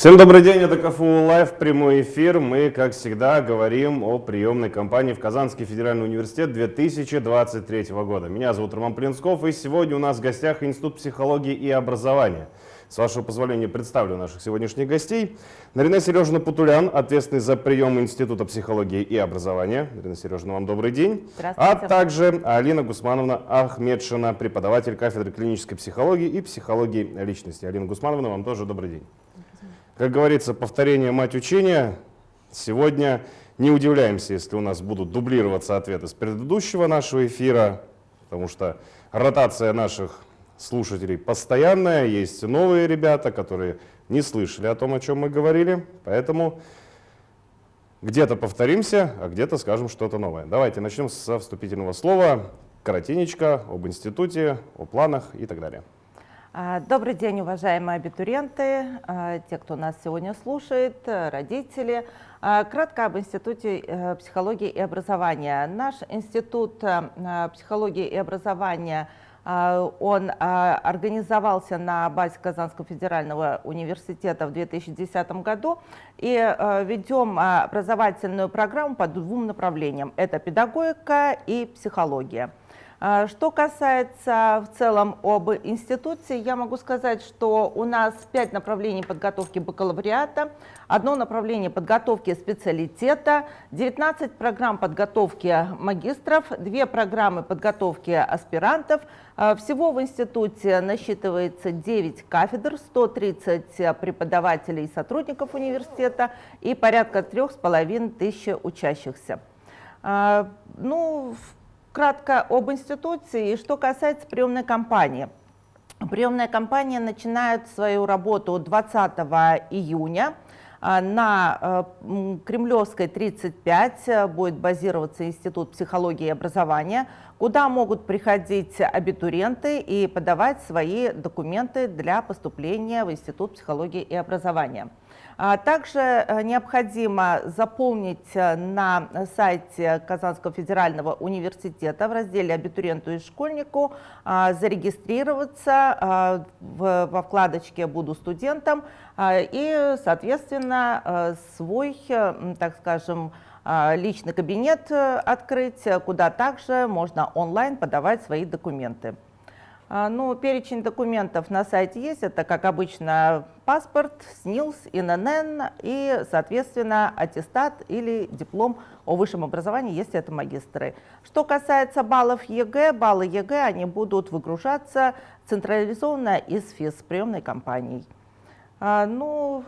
Всем добрый день, это КФУ Лайв, прямой эфир. Мы, как всегда, говорим о приемной кампании в Казанский федеральный университет 2023 года. Меня зовут Роман Плинсков, и сегодня у нас в гостях Институт психологии и образования. С вашего позволения представлю наших сегодняшних гостей. Нарина Сережина Путулян, ответственный за прием Института психологии и образования. Нарина Сережина, вам добрый день. А также Алина Гусмановна Ахмедшина, преподаватель кафедры клинической психологии и психологии личности. Алина Гусмановна, вам тоже добрый день. Как говорится, повторение мать учения. Сегодня не удивляемся, если у нас будут дублироваться ответы с предыдущего нашего эфира, потому что ротация наших слушателей постоянная, есть новые ребята, которые не слышали о том, о чем мы говорили, поэтому где-то повторимся, а где-то скажем что-то новое. Давайте начнем со вступительного слова, коротенечко, об институте, о планах и так далее. А, добрый день, уважаемые абитуриенты, а, те, кто нас сегодня слушает, родители. А, кратко об Институте э, психологии и образования. Наш Институт э, психологии и образования он организовался на базе Казанского федерального университета в 2010 году и э, ведем образовательную программу по двум направлениям. Это педагогика и психология. А, что касается в целом об институте, я могу сказать, что у нас пять направлений подготовки бакалавриата, одно направление подготовки специалитета, 19 программ подготовки магистров, две программы подготовки аспирантов. А, всего в институте насчитывается 9 кафедр, 130 преподавателей и сотрудников университета и порядка 3,5 тысяч учащихся. А, ну, Кратко об институции и что касается приемной кампании. Приемная кампания начинает свою работу 20 июня. А, на э, Кремлевской 35 э, будет базироваться Институт психологии и образования, куда могут приходить абитуриенты и подавать свои документы для поступления в Институт психологии и образования. А также э, необходимо заполнить э, на сайте Казанского федерального университета в разделе «Абитуриенту и школьнику», а, зарегистрироваться а, во вкладочке «Буду студентом» и, соответственно, свой, так скажем, личный кабинет э, открыть, куда также можно онлайн подавать свои документы. А, ну, перечень документов на сайте есть. Это, как обычно, паспорт, СНИЛС, ИНН и, соответственно, аттестат или диплом о высшем образовании, если это магистры. Что касается баллов ЕГЭ, баллы ЕГЭ, они будут выгружаться централизованно из ФИС, приемной компанией. А, ну,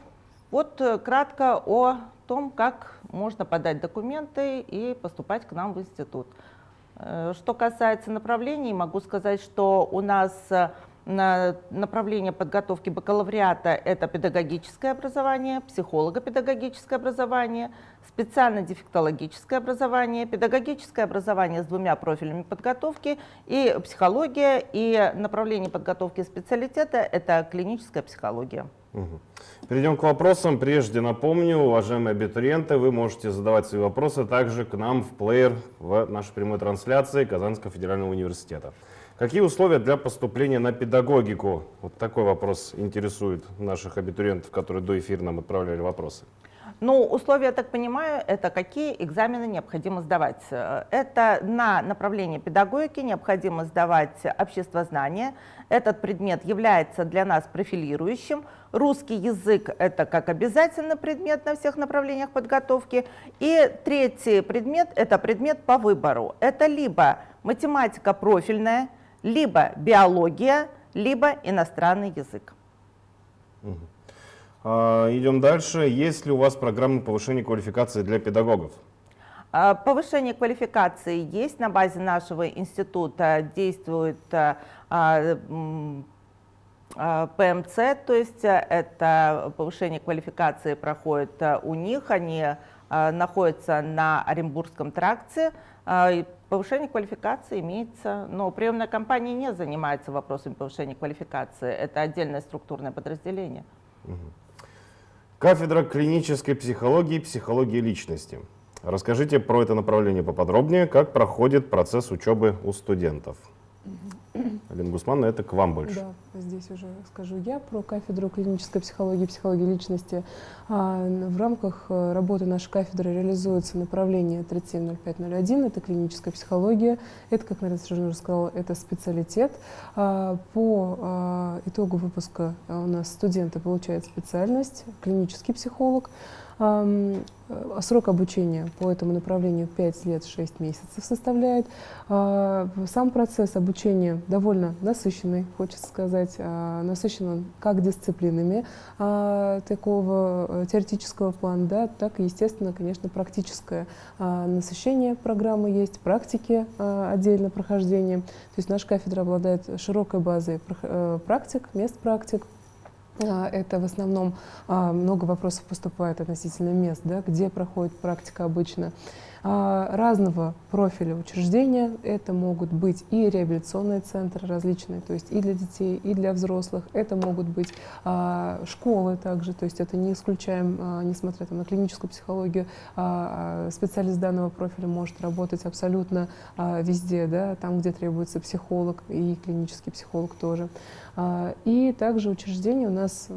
вот кратко о том, как можно подать документы и поступать к нам в институт. Э, что касается направлений, могу сказать, что у нас э, направление подготовки бакалавриата – это педагогическое образование, психолого-педагогическое образование, специально-дефектологическое образование, педагогическое образование с двумя профилями подготовки и психология, и направление подготовки специалитета – это клиническая психология. Перейдем к вопросам. Прежде напомню, уважаемые абитуриенты, вы можете задавать свои вопросы также к нам в плеер в нашей прямой трансляции Казанского федерального университета. Какие условия для поступления на педагогику? Вот такой вопрос интересует наших абитуриентов, которые до эфира нам отправляли вопросы. Ну, условия, я так понимаю, это какие экзамены необходимо сдавать. Это на направление педагогики необходимо сдавать обществознание. Этот предмет является для нас профилирующим. Русский язык – это как обязательный предмет на всех направлениях подготовки. И третий предмет – это предмет по выбору. Это либо математика профильная, либо биология, либо иностранный язык. Угу. А, идем дальше. Есть ли у вас программа повышения квалификации для педагогов? А, повышение квалификации есть. На базе нашего института действует а, ПМЦ, то есть это повышение квалификации проходит у них. Они находятся на Оренбургском тракте. Повышение квалификации имеется, но приемная компания не занимается вопросами повышения квалификации. Это отдельное структурное подразделение. Угу. Кафедра клинической психологии и психологии личности. Расскажите про это направление поподробнее, как проходит процесс учебы у студентов. Алина Гусмановна, это к вам больше. Да, здесь уже скажу я про кафедру клинической психологии и психологии личности. А, в рамках э, работы нашей кафедры реализуется направление 370501, это клиническая психология, это, как Нарина Сержан уже сказала, это специалитет. А, по а, итогу выпуска у нас студенты получают специальность клинический психолог, срок обучения по этому направлению 5 лет 6 месяцев составляет. А, сам процесс обучения довольно насыщенный, хочется сказать. А, насыщен он как дисциплинами а, такого э, теоретического плана, да, так и, естественно, конечно, практическое насыщение программы есть, практики отдельно прохождение. То есть наша кафедра обладает широкой базой э, практик, мест практик, это в основном а, много вопросов поступает относительно мест, да, где проходит практика обычно. А, разного профиля учреждения. Это могут быть и реабилитационные центры различные, то есть и для детей, и для взрослых. Это могут быть а, школы также, то есть это не исключаем, а, несмотря там, на клиническую психологию, специалист данного профиля может работать абсолютно везде, да, там, где требуется психолог и клинический психолог тоже. И также учреждения у нас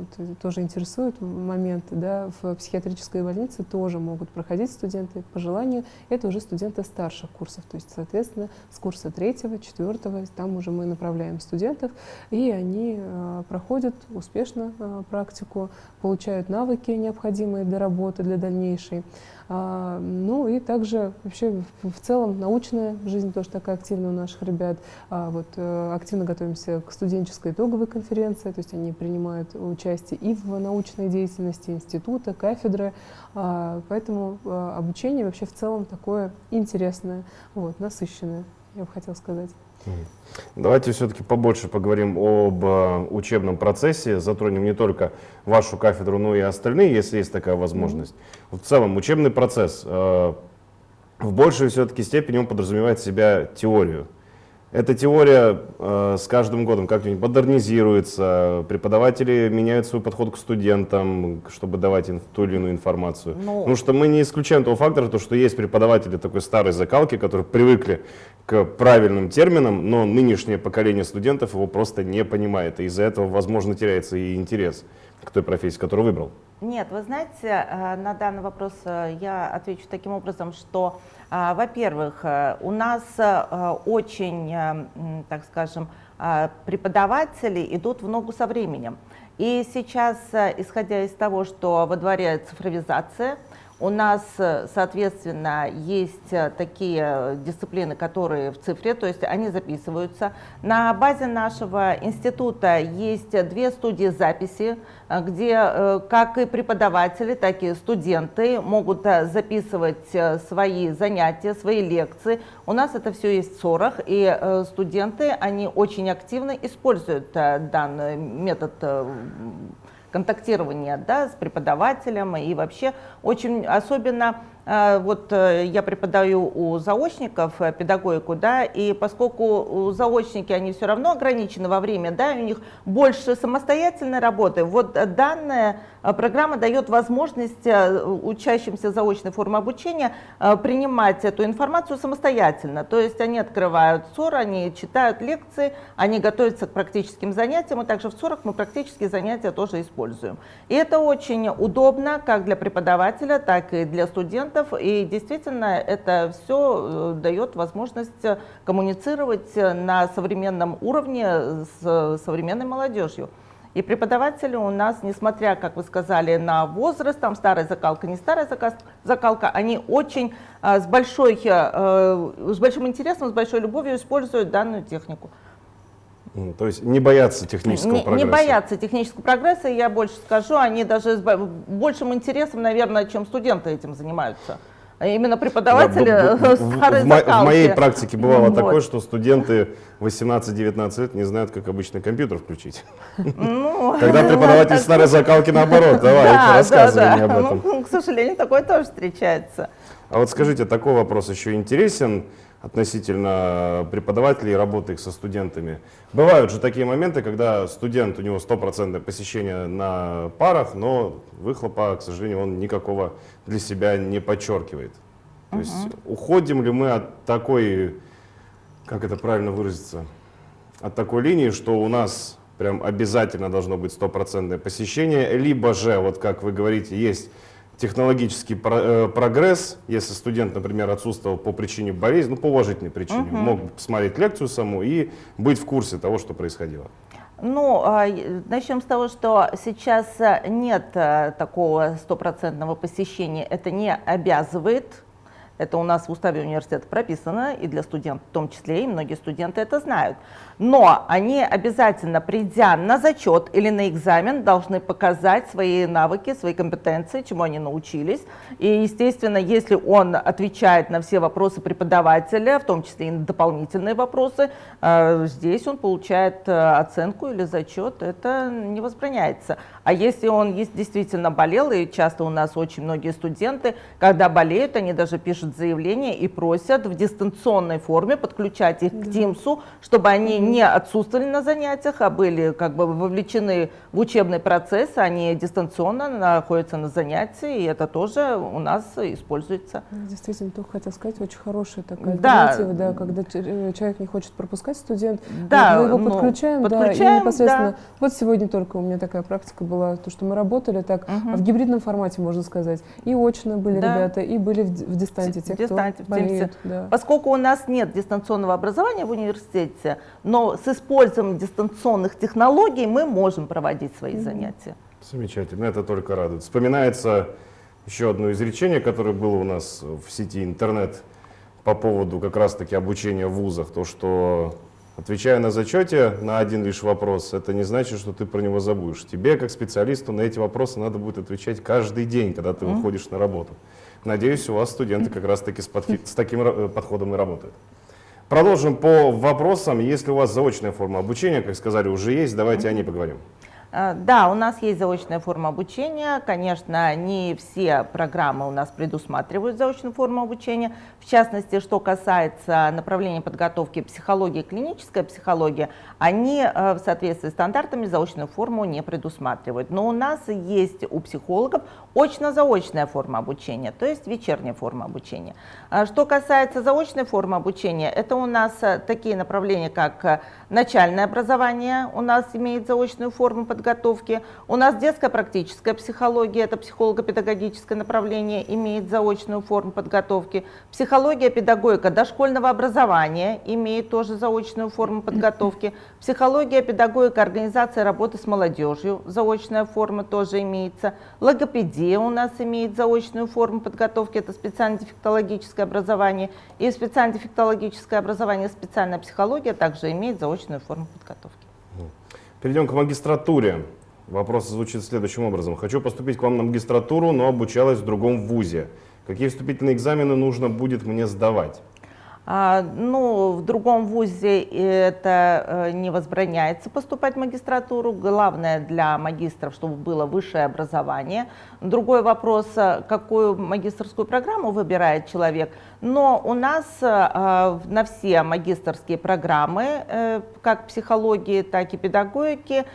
тоже интересует момент, да, в психиатрической больнице тоже могут проходить студенты по желанию это уже студенты старших курсов. То есть, соответственно, с курса третьего, четвертого, там уже мы направляем студентов, и они э, проходят успешно э, практику, получают навыки, необходимые для работы, для дальнейшей. А, ну и также вообще в целом научная жизнь тоже такая активная у наших ребят. А, вот, э, активно готовимся к студенческой итоговой конференции, то есть они принимают участие и в научной деятельности института, кафедры. А, поэтому обучение вообще в целом такое интересное, вот, насыщенное, я бы хотела сказать. Давайте все-таки побольше поговорим об э, учебном процессе, затронем не только вашу кафедру, но и остальные, если есть такая возможность. Mm -hmm. В целом, учебный процесс э, в большей все-таки степени он подразумевает себя теорию. Эта теория э, с каждым годом как-нибудь модернизируется, преподаватели меняют свой подход к студентам, чтобы давать им ту или иную информацию. Ну, Потому что мы не исключаем того фактора, то, что есть преподаватели такой старой закалки, которые привыкли к правильным терминам, но нынешнее поколение студентов его просто не понимает, и из-за этого, возможно, теряется и интерес к той профессии, которую выбрал. Нет, вы знаете, э, на данный вопрос э, я отвечу таким образом, что во-первых, э, у нас э, очень, э, так скажем, преподаватели идут в ногу со временем. И сейчас, исходя из того, что во дворе цифровизация, у нас, э, соответственно, есть э, такие дисциплины, которые в цифре, то есть они записываются. На базе нашего института есть две студии записи, э, где как и преподаватели, так и студенты могут записывать свои занятия, свои лекции. У нас это все есть в СОРах, и студенты, они очень активно используют данный метод контактирования да, с преподавателем. И вообще очень особенно а, вот э, я преподаю у заочников э, педагогику, да, и поскольку заочники, они все равно ограничены во время, да, у них больше самостоятельной работы, вот данная э, программа дает возможность учащимся заочной формы обучения принимать эту информацию самостоятельно, то есть они открывают СОР, они читают лекции, они готовятся к практическим занятиям, и также в СОРах мы практические занятия тоже используем. И это очень удобно как для преподавателя, так и для студентов, и действительно это все э, дает возможность э, коммуницировать э, на современном уровне с современной молодежью. И преподаватели у нас, несмотря, как вы сказали, на возраст, там старая закалка, не старая закалка, они очень с, большой, с большим интересом, с большой любовью используют данную технику. То есть не боятся технического не, прогресса? Не боятся технического прогресса, я больше скажу, они даже с большим интересом, наверное, чем студенты этим занимаются. А именно преподаватели да, в, в, в, в моей практике бывало вот. такое, что студенты 18-19 лет не знают, как обычный компьютер включить. Ну, Когда преподаватель старой закалки наоборот, давай, рассказывай мне об этом. Ну, к сожалению, такое тоже встречается. А вот скажите, такой вопрос еще интересен относительно преподавателей и работы их со студентами. Бывают же такие моменты, когда студент, у него стопроцентное посещение на парах, но выхлопа, к сожалению, он никакого для себя не подчеркивает. То есть уходим ли мы от такой, как это правильно выразиться, от такой линии, что у нас прям обязательно должно быть стопроцентное посещение, либо же, вот как вы говорите, есть технологический э, прогресс, если студент, например, отсутствовал по причине болезни, ну, по уважительной причине, Мгм. мог посмотреть лекцию саму и быть в курсе того, что происходило. Ну, а, начнем с того, что сейчас э, нет э, такого стопроцентного посещения. Это не обязывает. Это у нас в уставе университета прописано, и для студентов в том числе, и многие студенты это знают. Но они обязательно, придя на зачет или на экзамен, должны показать свои навыки, свои компетенции, чему они научились. И, естественно, если он отвечает на все вопросы преподавателя, в том числе и на дополнительные вопросы, э, здесь он получает э, оценку или зачет, это не возбраняется. А если он действительно болел, и часто у нас очень многие студенты, когда болеют, они даже пишут заявление и просят в дистанционной форме подключать их к Тимсу, чтобы они не отсутствовали на занятиях, а были как бы вовлечены в учебный процесс, они дистанционно находятся на занятии, и это тоже у нас используется. Действительно, только хотел сказать, очень хорошая такая Да. альтернатива, да, когда э, человек не хочет пропускать студент, Да, мы его ну, подключаем, да, подключаем, и непосредственно. да. Вот сегодня только у меня такая практика была, то, что мы работали так Мгм. в гибридном формате, можно сказать. И очно были Да. ребята, и были в, в дистанте, те, В дистанте, кто болеет. Да. Поскольку у нас нет дистанционного образования в университете, но с использованием дистанционных технологий мы можем проводить свои занятия. Замечательно, это только радует. Вспоминается еще одно изречение, которое было у нас в сети интернет по поводу как раз-таки обучения в вузах, то, что отвечая на зачете на один лишь вопрос, это не значит, что ты про него забудешь. Тебе, как специалисту, на эти вопросы надо будет отвечать каждый день, когда ты выходишь на работу. Надеюсь, у вас студенты как раз-таки с, с таким э, подходом и работают. Продолжим по вопросам. Если у вас заочная форма обучения, как сказали, уже есть, давайте о ней поговорим. А, Да, у нас есть заочная форма обучения. Конечно, не все программы у нас предусматривают заочную форму обучения. В частности, что касается направления подготовки психологии, клиническая психология, они э, в соответствии с стандартами заочную форму не предусматривают. Но у нас есть у психологов очно-заочная форма обучения, то есть вечерняя форма обучения. А Что касается заочной формы обучения, это у нас э, такие направления, как э, начальное образование, у нас имеет заочную форму подготовки, у нас детская практическая психология, это психолого-педагогическое направление, имеет заочную форму подготовки, психология, педагогика дошкольного образования имеет тоже заочную форму подготовки, психология, педагогика, организация работы с молодежью, заочная форма тоже имеется, логопедия у нас имеет заочную форму подготовки, это специально-дефектологическое образование, и специально-дефектологическое образование, специальная психология также имеет заочную форму подготовки. Перейдем к магистратуре. Вопрос звучит следующим образом. Хочу поступить к вам на магистратуру, но обучалась в другом вузе. Какие вступительные экзамены нужно будет мне сдавать? А, ну, в другом вузе это э, не возбраняется поступать в магистратуру. Главное для магистров, чтобы было высшее образование. Другой вопрос, э, какую магистрскую программу выбирает человек. Но у нас э, на все магистрские программы, как психологии, так и педагогики,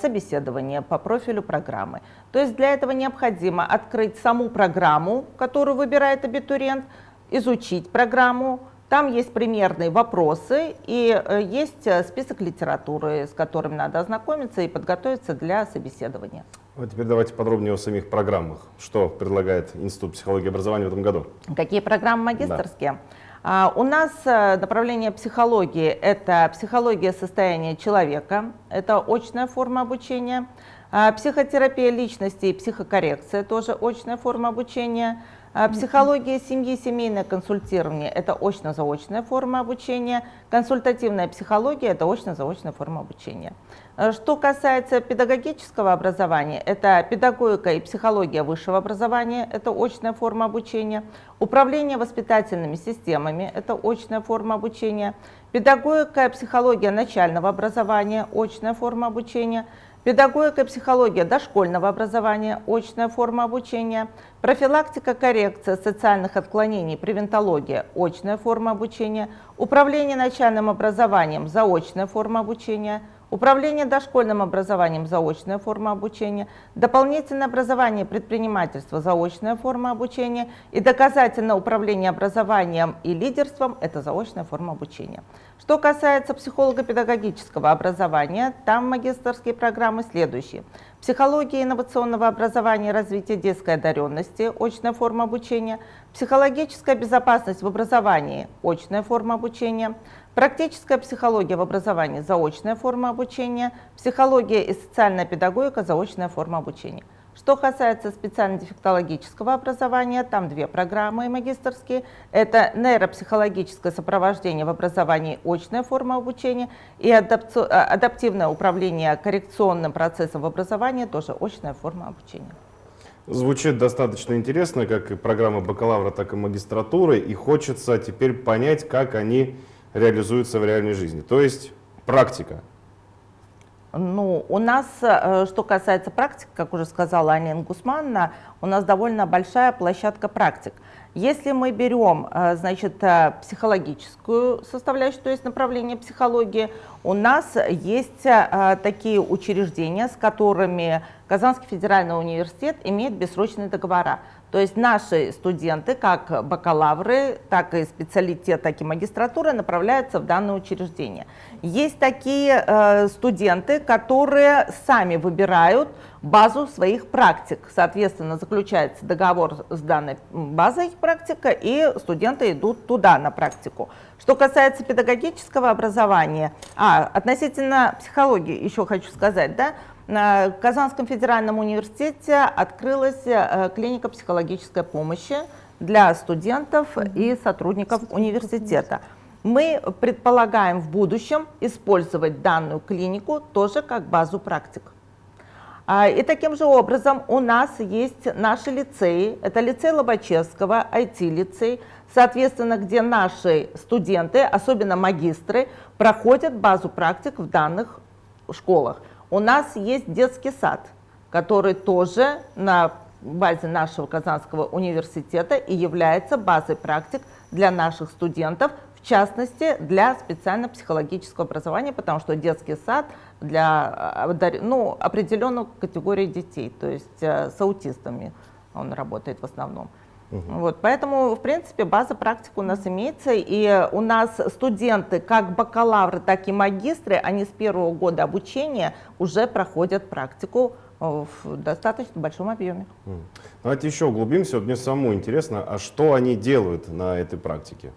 собеседование по профилю программы. То есть для этого необходимо открыть саму программу, которую выбирает абитуриент, изучить программу, там есть примерные вопросы и э, есть э, список литературы, с которым надо ознакомиться и подготовиться для собеседования. А теперь давайте подробнее о самих программах. Что предлагает Институт психологии и образования в этом году? Какие программы магистрские? А, У нас э, направление психологии – это психология состояния человека, это очная форма обучения, А, психотерапия личности и психокоррекция – тоже очная форма обучения, психология семьи, семейное консультирование – это очно-заочная форма обучения, консультативная психология – это очно-заочная форма обучения. Э, Что касается педагогического образования, это педагогика и психология высшего образования, это очная форма обучения, управление воспитательными системами, это очная форма обучения, педагогика и психология начального образования, очная форма обучения, педагогика и психология дошкольного образования, очная форма обучения, профилактика, коррекция социальных отклонений, превентология, очная форма обучения, управление начальным образованием, заочная форма обучения, управление дошкольным образованием – заочная форма обучения, дополнительное образование предпринимательства – заочная форма обучения и доказательное управление образованием и лидерством – это заочная форма обучения. Что касается психолого-педагогического образования, там магистрские программы следующие. Психология инновационного образования и развития детской одаренности – очная форма обучения. Психологическая безопасность в образовании – очная форма обучения. Практическая психология в образовании – заочная форма обучения, психология и социальная педагогика – заочная форма обучения. Что касается специально-дефектологического образования, там две программы магистрские. Это нейропсихологическое сопровождение в образовании, очная форма обучения, и адаптивное управление коррекционным процессом в образовании, тоже очная форма обучения. Звучит достаточно интересно, как и программа бакалавра, так и магистратуры, и хочется теперь понять, как они реализуется в реальной жизни. То есть практика. Ну, у нас, э, что касается практики, как уже сказала Анина Гусмановна, у нас довольно большая площадка практик. Если мы берем, э, значит, э, психологическую составляющую, то есть направление психологии, у нас есть такие учреждения, с которыми Казанский федеральный университет имеет бессрочные договора. То есть наши студенты, как бакалавры, так и специалитет, так и магистратура, направляются в данное учреждение. Есть такие э, студенты, которые сами выбирают базу своих практик. Соответственно, заключается договор с данной базой практика, и студенты идут туда на практику. Что касается педагогического образования, а, относительно психологии еще хочу сказать, да, в Казанском федеральном университете открылась э, клиника психологической помощи для студентов и сотрудников университета. Мы предполагаем в будущем использовать данную клинику тоже как базу практик. А, и таким же образом у нас есть наши лицеи, это лицей Лобачевского, IT-лицей, соответственно, где наши студенты, особенно магистры, проходят базу практик в данных школах. У нас есть детский сад, который тоже на базе нашего Казанского университета и является базой практик для наших студентов, в частности, для специально-психологического образования, потому что детский сад для ну, определенной категории детей, то есть э, с аутистами он работает в основном. Угу. Вот, поэтому, в принципе, база практик у нас имеется, и у нас студенты, как бакалавры, так и магистры, они с первого года обучения уже проходят практику э, в достаточно большом объеме. Давайте еще углубимся. Вот мне самому интересно, а что они делают на этой практике?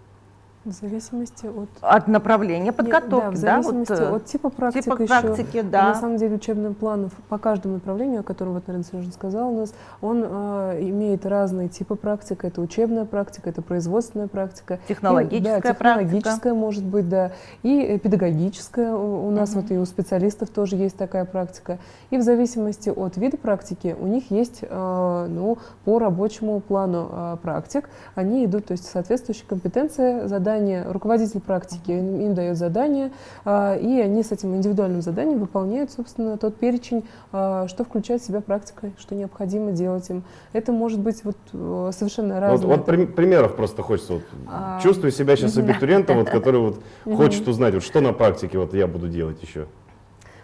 В зависимости от... От направления подготовки, да? В зависимости да, вот, от типа практики типа практики, еще. да. На самом деле учебный план по каждому направлению, о котором вот Нарина Сережевна сказала у нас, он э, имеет разные типы практик. Это учебная практика, это производственная практика. Технологическая и, да, технологическая практика. может быть, да. И педагогическая. У, у нас угу. вот и у специалистов тоже есть такая практика. И в зависимости от вида практики у них есть, э, ну, по рабочему плану э, практик. Они идут, то есть соответствующие компетенции, задания задание, руководитель практики им, дает задание, а, и они с этим индивидуальным заданием выполняют, собственно, тот перечень, а, что включает в себя практика, что необходимо делать им. Это может быть вот э, совершенно разное. Вот, вот при, примеров просто хочется. Вот, а, чувствую себя сейчас абитуриентом, вот, который вот хочет узнать, вот, что на практике вот я буду делать еще.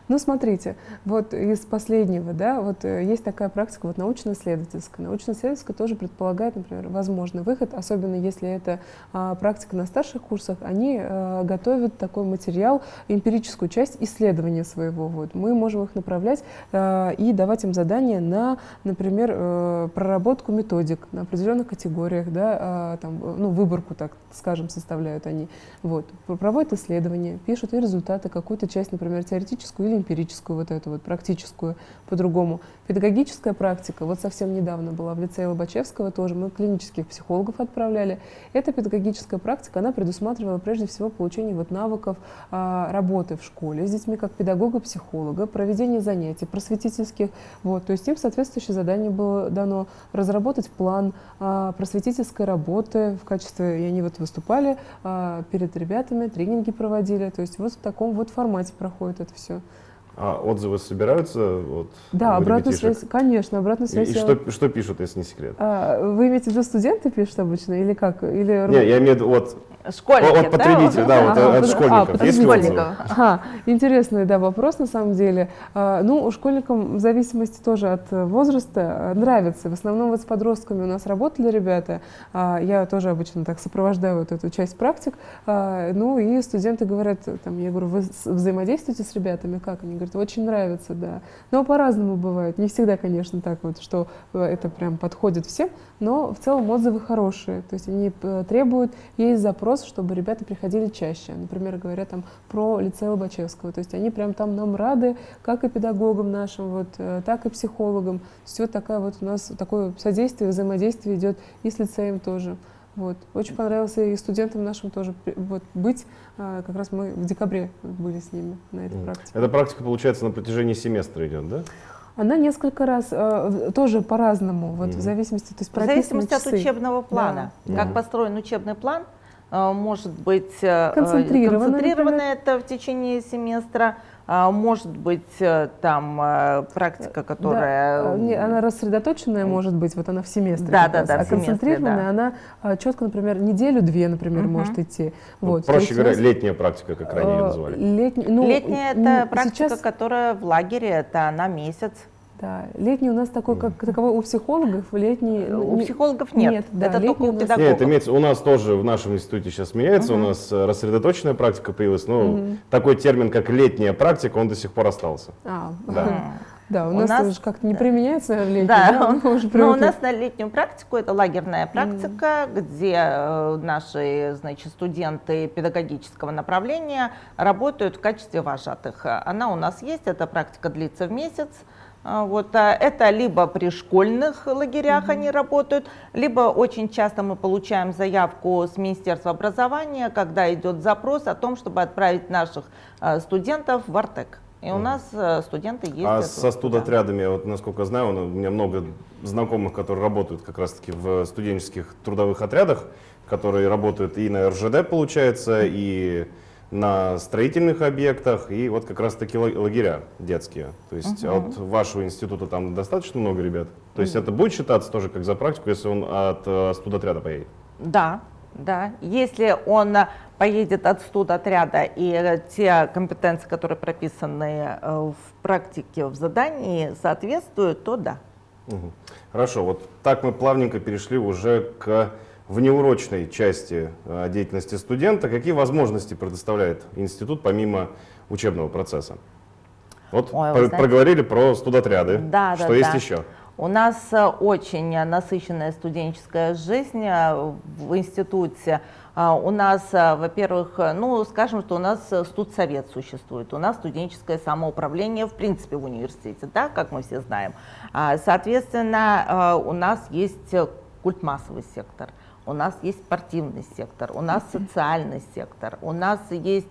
Ну, смотрите, вот из последнего, да, вот э, есть такая практика вот научно-исследовательская. Научно-исследовательская тоже предполагает, например, возможный выход, особенно если это а, практика на старших курсах, они а, готовят такой материал, эмпирическую часть исследования своего. Вот. Мы можем их направлять а, и давать им задания на, например, а, проработку методик на определенных категориях, да, а, там, ну, выборку, так скажем, составляют они. Вот. Проводят исследования, пишут и результаты, какую-то часть, например, теоретическую или эмпирическую, вот эту вот практическую по-другому. Педагогическая практика, вот совсем недавно была в лицее Лобачевского тоже, мы клинических психологов отправляли. Эта педагогическая практика, она предусматривала прежде всего получение вот навыков а, работы в школе с детьми как педагога-психолога, проведение занятий просветительских. Вот, то есть им соответствующее задание было дано разработать план а, просветительской работы в качестве, и они вот выступали а, перед ребятами, тренинги проводили, то есть вот в таком вот формате проходит это все. А отзывы собираются? Вот, Да, обратную ребятишек? связь, конечно, обратную И, связь. и я- что, что пишут, если не секрет? А, вы имеете в виду студенты пишут обычно или как? Или Не, я имею в виду вот Школьники, от потребителей, да, вот Ага, от под- школьников. а, Есть отзывы? Ага, интересный, да, вопрос на самом деле. А, Ну, у школьникам в зависимости тоже от возраста нравится. В основном вот с подростками у нас работали ребята. А, Я тоже обычно так сопровождаю вот эту часть практик. А, Ну, и студенты говорят, там, я говорю, вы взаимодействуете с ребятами? Как? Они говорят, очень нравится, да. Но по-разному бывает. Не всегда, конечно, так вот, что э, это прям подходит всем, но в целом отзывы хорошие. То есть они э, требуют, есть запрос, чтобы ребята приходили чаще. Например, говорят там про лицей Лобачевского. То есть они прям там нам рады, как и педагогам нашим, вот, э, так и психологам. Вот такая вот у нас такое содействие, взаимодействие идет и с лицеем тоже. Вот. Очень понравилось и студентам нашим тоже вот, быть. А, Как раз мы в декабре были с ними на этой Мгм. практике. Эта практика, получается, на протяжении семестра идет, да? Она несколько раз э, тоже по-разному, вот в Мгм. зависимости, то есть В зависимости от часы. учебного плана. Да. Как построен учебный план, э, может быть концентрировано например. это в течение семестра, а может быть э, там э, практика, которая... Да, э, не, она рассредоточенная может быть, вот она в семестре. Да, да, да, А концентрированная, да. она а, четко, например, неделю-две, например, Мгм. может идти. Ну, Вот, проще говоря, летняя практика, как ранее ее называли. летний- ну, Летняя это практика, сейчас, которая в лагере, это на месяц. Да, летний у нас такой, как таковой у психологов, летний... ну, У не- психологов нет, нет, да, это только у педагогов. Нет, имеется, у нас тоже в нашем институте сейчас меняется, у нас э, рассредоточенная практика появилась, но Мгм. такой термин, как летняя практика, он до сих пор остался. А, Да. Да, у, У нас, нас- уже как-то не применяется летний, Да, да, уже но у нас на летнюю практику это лагерная практика, где э, наши значит, студенты педагогического направления работают в качестве вожатых. Она у нас есть, эта практика длится в месяц. А, Вот, а это либо при школьных лагерях они работают, либо очень часто мы получаем заявку с Министерства образования, когда идет запрос о том, чтобы отправить наших э, студентов в Артек. И у нас студенты ездят. А со студотрядами, вот насколько знаю, у меня много знакомых, которые работают как раз-таки в студенческих трудовых отрядах, которые работают и на РЖД, получается, и на строительных объектах, и вот как раз-таки ла- лагеря детские. То есть Мгм. от вашего института там достаточно много ребят? То есть это будет считаться тоже как за практику, если он от э, студотряда поедет? Да, да. Если он поедет от студотряда и э, те компетенции, которые прописаны э, в практике, в задании, соответствуют, то да. Мгм. Хорошо, вот так мы плавненько перешли уже к внеурочной части э, деятельности студента. Какие возможности предоставляет институт помимо учебного процесса? Вот Ой, про- знаете- проговорили про студотряды. Да, да, Что есть да. еще? У нас э, очень насыщенная студенческая жизнь э, в институте. У нас, во-первых, ну, скажем, что у нас студсовет существует, у нас студенческое самоуправление в принципе в университете, да, как мы все знаем. А, Соответственно, у нас есть э, культмассовый сектор, у нас есть спортивный сектор, у нас социальный сектор, у нас есть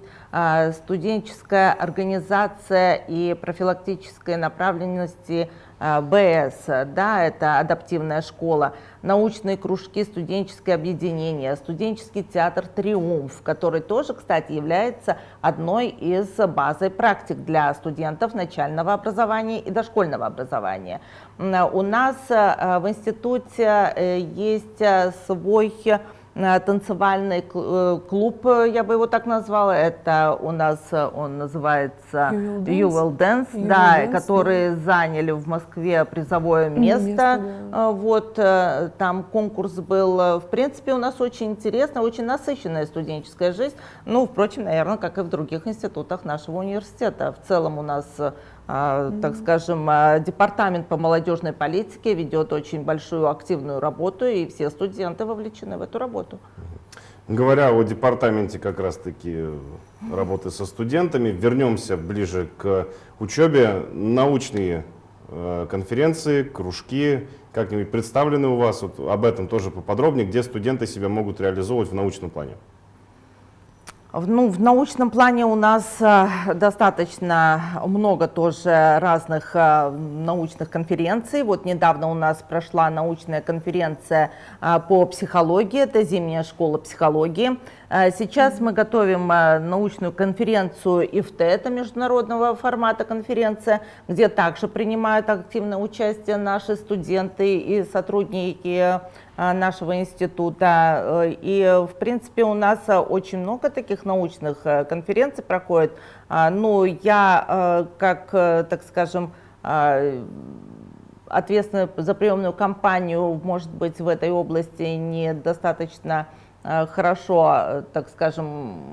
студенческая организация и профилактическая направленности а, БС, да, это адаптивная школа, научные кружки, студенческие объединения, студенческий театр «Триумф», который тоже, кстати, является одной из базой практик для студентов начального образования и дошкольного образования. У нас э, в институте э, есть свой танцевальный кл- э, клуб, э, я бы его так назвала. Это у нас э, он называется You Will Dance. You Will Dance, You да, Will Dance, которые заняли в Москве призовое место. место, Э, Вот э, там конкурс был. э, В принципе, у нас очень интересно, очень насыщенная студенческая жизнь. Ну, впрочем, наверное, как и в других институтах нашего университета. В целом у нас э, так скажем, а, департамент по молодежной политике ведет очень большую активную работу, и все студенты вовлечены в эту работу. Говоря о департаменте как раз-таки работы со студентами, вернемся ближе к учебе. Научные э, конференции, кружки, как-нибудь представлены у вас? Вот об этом тоже поподробнее, где студенты себя могут реализовывать в научном плане. Ну, в научном плане у нас э, достаточно много тоже разных э, научных конференций. Вот недавно у нас прошла научная конференция э, по психологии, это зимняя школа психологии. Сейчас мы готовим научную конференцию ИФТ, это международного формата конференция, где также принимают активное участие наши студенты и сотрудники нашего института. Э, И, в принципе, у нас э, очень много таких научных э, конференций проходит. А, Ну, я, как, так скажем, э, ответственная за приемную кампанию, может быть, в этой области недостаточно хорошо, так скажем,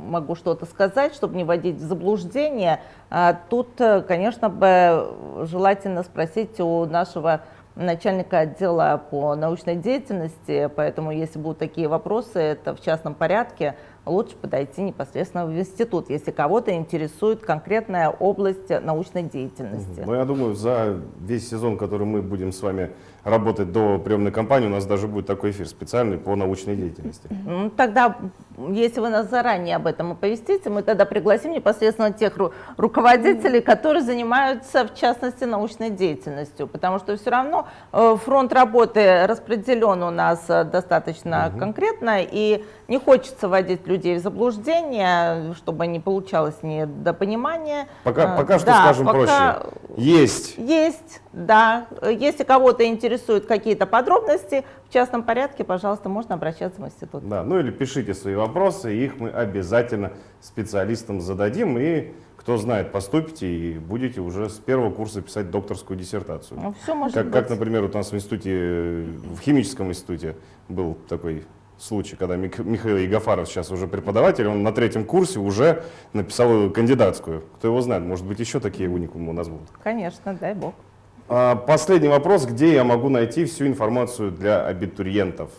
могу что-то сказать, чтобы не вводить в заблуждение. А Тут, конечно, бы желательно спросить у нашего начальника отдела по научной деятельности, поэтому если будут такие вопросы, это в частном порядке, лучше подойти непосредственно в институт, если кого-то интересует конкретная область научной деятельности. Ну, я думаю, за весь сезон, который мы будем с вами работать до приемной кампании, у нас даже будет такой эфир специальный по научной деятельности. Ну, Тогда, если вы нас заранее об этом оповестите, мы тогда пригласим непосредственно тех ру- руководителей, которые занимаются, в частности, научной деятельностью, потому что все равно э, фронт работы распределен у нас э, достаточно конкретно, и не хочется вводить людей в заблуждение, чтобы не получалось недопонимания. Пока, Э, пока что да, скажем пока проще. Есть. Есть, да. Если кого-то интересуют какие-то подробности, в частном порядке, пожалуйста, можно обращаться в институт. Да, ну или пишите свои вопросы, их мы обязательно специалистам зададим. И кто знает, поступите и будете уже с первого курса писать докторскую диссертацию. Ну, все может Как, быть. как, например, вот у нас в институте, в химическом институте был такой случай, когда Мих- Михаил Егофаров сейчас уже преподаватель, он на третьем курсе уже написал кандидатскую. Кто его знает, может быть, еще такие уникумы у нас будут. Конечно, дай бог. А, Последний вопрос. Где я могу найти всю информацию для абитуриентов?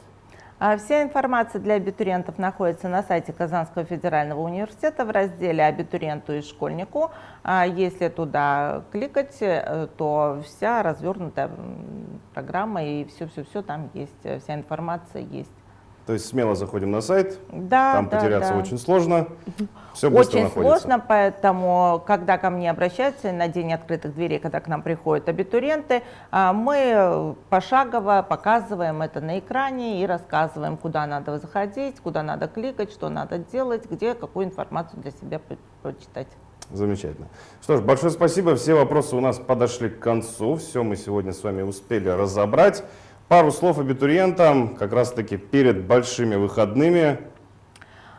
А Вся информация для абитуриентов находится на сайте Казанского федерального университета в разделе «Абитуриенту и школьнику». А Если туда кликать, э, то вся развернутая программа и все-все-все там есть, вся информация есть. То есть смело заходим на сайт, Да, там да, потеряться да. очень сложно, все быстро Очень находится. сложно, поэтому, когда ко мне обращаются на день открытых дверей, когда к нам приходят абитуриенты, а, мы пошагово показываем это на экране и рассказываем, куда надо заходить, куда надо кликать, что надо делать, где какую информацию для себя прочитать. Замечательно. Что ж, большое спасибо. Все вопросы у нас подошли к концу. Все мы сегодня с вами успели разобрать. Пару слов абитуриентам, как раз таки перед большими выходными.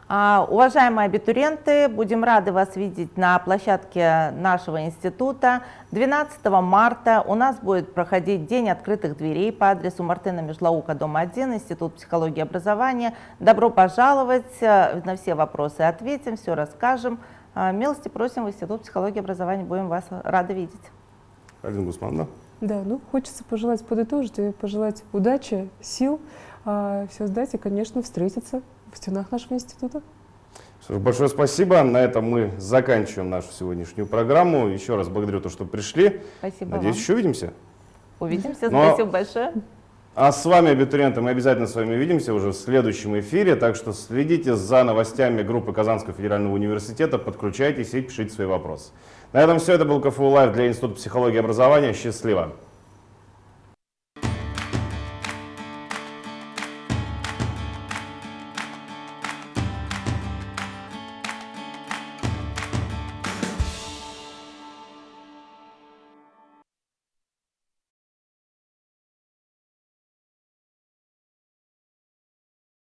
А, Уважаемые абитуриенты, будем рады вас видеть на площадке нашего института. 12 марта у нас будет проходить День открытых дверей по адресу Мартына Межлаука, дом 1, Институт психологии и образования. Добро пожаловать, э, на все вопросы ответим, все расскажем. А, Милости просим в Институт психологии и образования, будем вас рады видеть. Гусмановна. Да, ну хочется пожелать подытожить и пожелать удачи, сил, все сдать и, конечно, встретиться в стенах нашего института. Что ж, Большое спасибо. На этом мы заканчиваем нашу сегодняшнюю программу. Еще раз благодарю то, что пришли. Спасибо Надеюсь, вам. еще увидимся. Увидимся, Но- спасибо большое. А с вами, абитуриенты, мы обязательно с вами увидимся уже в следующем эфире, так что следите за новостями группы Казанского федерального университета, подключайтесь и пишите свои вопросы. На этом все, это был КФУ Лайв для Института психологии и образования. Счастливо!